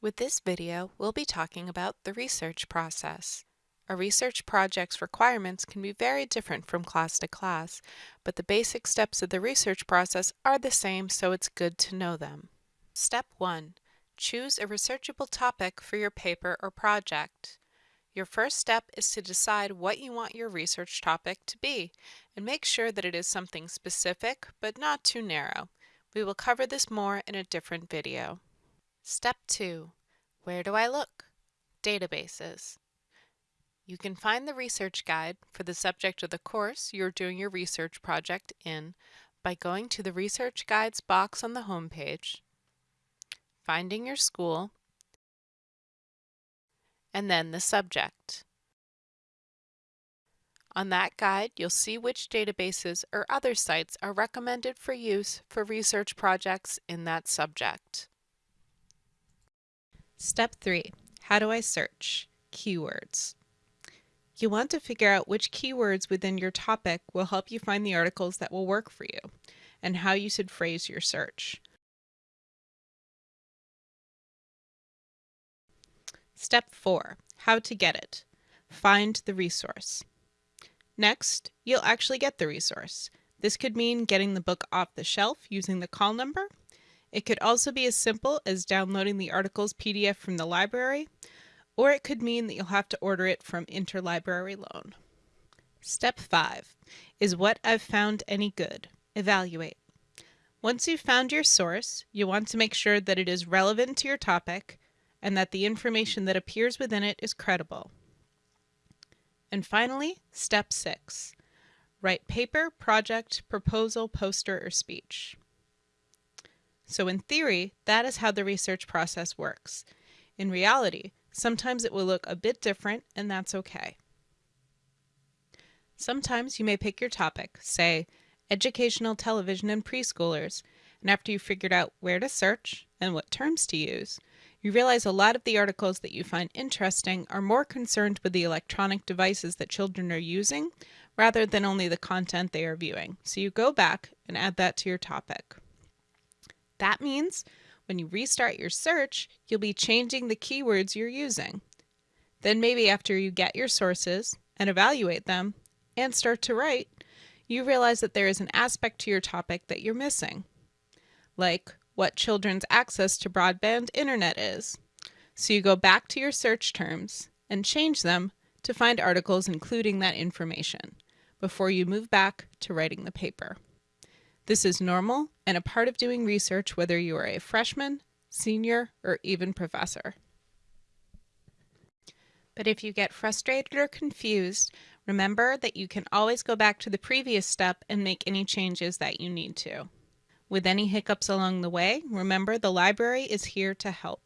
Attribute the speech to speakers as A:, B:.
A: With this video, we'll be talking about the research process. A research project's requirements can be very different from class to class, but the basic steps of the research process are the same, so it's good to know them. Step 1. Choose a researchable topic for your paper or project. Your first step is to decide what you want your research topic to be, and make sure that it is something specific, but not too narrow. We will cover this more in a different video. Step 2. Where do I look? Databases. You can find the research guide for the subject of the course you're doing your research project in by going to the Research Guides box on the home page, finding your school, and then the subject. On that guide, you'll see which databases or other sites are recommended for use for research projects in that subject. Step 3. How do I search? Keywords. You want to figure out which keywords within your topic will help you find the articles that will work for you, and how you should phrase your search. Step 4. How to get it. Find the resource. Next, you'll actually get the resource. This could mean getting the book off the shelf using the call number, it could also be as simple as downloading the article's PDF from the library, or it could mean that you'll have to order it from Interlibrary Loan. Step 5 is what I've found any good. Evaluate. Once you've found your source, you want to make sure that it is relevant to your topic and that the information that appears within it is credible. And finally, step 6. Write paper, project, proposal, poster, or speech. So in theory, that is how the research process works. In reality, sometimes it will look a bit different and that's okay. Sometimes you may pick your topic, say, educational television and preschoolers, and after you've figured out where to search and what terms to use, you realize a lot of the articles that you find interesting are more concerned with the electronic devices that children are using rather than only the content they are viewing. So you go back and add that to your topic. That means when you restart your search, you'll be changing the keywords you're using. Then maybe after you get your sources and evaluate them and start to write, you realize that there is an aspect to your topic that you're missing, like what children's access to broadband internet is. So you go back to your search terms and change them to find articles including that information before you move back to writing the paper. This is normal and a part of doing research whether you are a freshman, senior, or even professor. But if you get frustrated or confused, remember that you can always go back to the previous step and make any changes that you need to. With any hiccups along the way, remember the library is here to help.